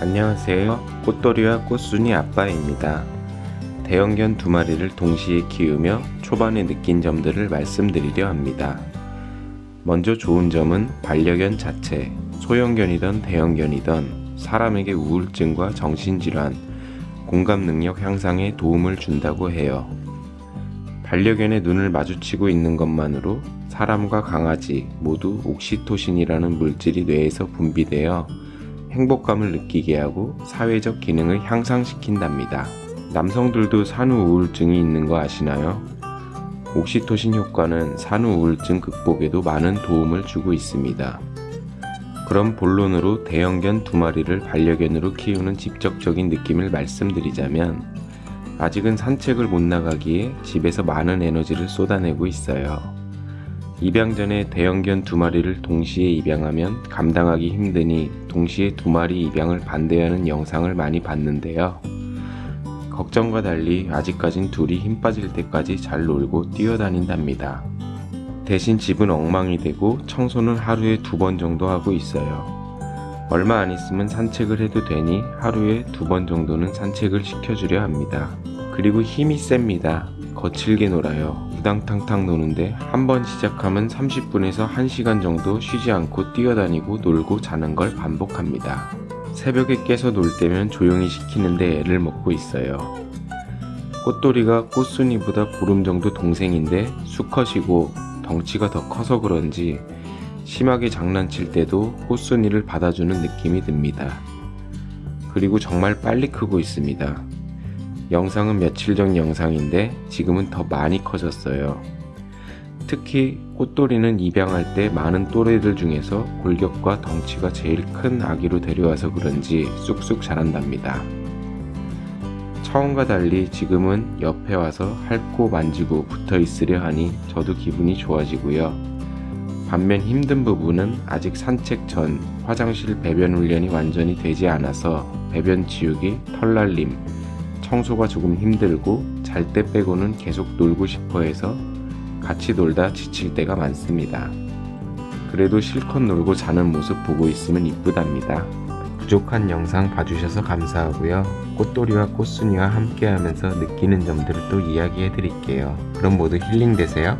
안녕하세요. 꽃돌이와 꽃순이 아빠입니다. 대형견 두 마리를 동시에 키우며 초반에 느낀 점들을 말씀드리려 합니다. 먼저 좋은 점은 반려견 자체, 소형견이든 대형견이든 사람에게 우울증과 정신질환, 공감 능력 향상에 도움을 준다고 해요. 반려견의 눈을 마주치고 있는 것만으로 사람과 강아지 모두 옥시토신이라는 물질이 뇌에서 분비되어 행복감을 느끼게 하고 사회적 기능을 향상시킨답니다. 남성들도 산후 우울증이 있는 거 아시나요? 옥시토신 효과는 산후 우울증 극복에도 많은 도움을 주고 있습니다. 그럼 본론으로 대형견 두 마리를 반려견으로 키우는 직접적인 느낌을 말씀드리자면 아직은 산책을 못 나가기에 집에서 많은 에너지를 쏟아내고 있어요. 입양 전에 대형견 두 마리를 동시에 입양하면 감당하기 힘드니 동시에 두 마리 입양을 반대하는 영상을 많이 봤는데요. 걱정과 달리 아직까진 둘이 힘 빠질 때까지 잘 놀고 뛰어다닌답니다. 대신 집은 엉망이 되고 청소는 하루에 두 번 정도 하고 있어요. 얼마 안 있으면 산책을 해도 되니 하루에 두 번 정도는 산책을 시켜주려 합니다. 그리고 힘이 셉니다. 거칠게 놀아요. 우당탕탕 노는데 한 번 시작하면 30분에서 1시간 정도 쉬지 않고 뛰어다니고 놀고 자는 걸 반복합니다. 새벽에 깨서 놀 때면 조용히 시키는데 애를 먹고 있어요. 꽃돌이가 꽃순이보다 보름 정도 동생인데 수컷이고 덩치가 더 커서 그런지 심하게 장난칠 때도 꽃순이를 받아주는 느낌이 듭니다. 그리고 정말 빨리 크고 있습니다. 영상은 며칠 전 영상인데 지금은 더 많이 커졌어요. 특히 꽃돌이는 입양할 때 많은 또래들 중에서 골격과 덩치가 제일 큰 아기로 데려와서 그런지 쑥쑥 자란답니다. 처음과 달리 지금은 옆에 와서 핥고 만지고 붙어 있으려 하니 저도 기분이 좋아지고요. 반면 힘든 부분은 아직 산책 전 화장실 배변 훈련이 완전히 되지 않아서 배변 치우기, 털날림, 청소가 조금 힘들고 잘 때 빼고는 계속 놀고 싶어 해서 같이 놀다 지칠 때가 많습니다. 그래도 실컷 놀고 자는 모습 보고 있으면 이쁘답니다. 부족한 영상 봐주셔서 감사하고요. 꽃돌이와 꽃순이와 함께 하면서 느끼는 점들을 또 이야기해 드릴게요. 그럼 모두 힐링 되세요.